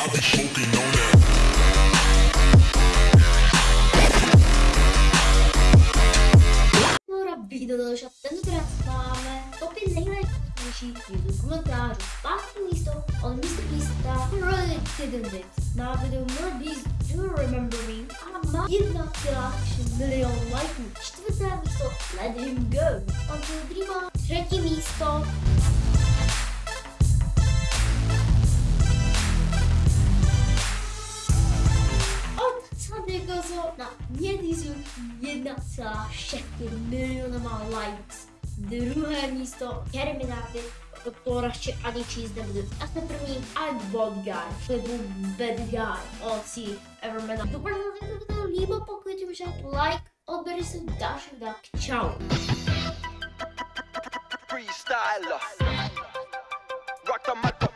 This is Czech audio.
I'll be smoking on that. Allora video dove ci attendo trasfame Top nejlepší YouTube komentářů. Pátý místo od Mr. Beasta Really didn't it Na video More Beast Do Remember Me? A má 1,3 milion lajků. Čtvrté místo Let Him Go. Until Dreama Třetí místo Sandegozo na měsíc 1,6 milionama likes. Druhé místo Terminaty to radši ani číst nebudu. A jsme první I'm Bad Guy, nebo Bad Guy, OC, Everman. Doufám, že se to líbilo, pokud ti může like, odběr se další tak čau. freestyler. Rock the mic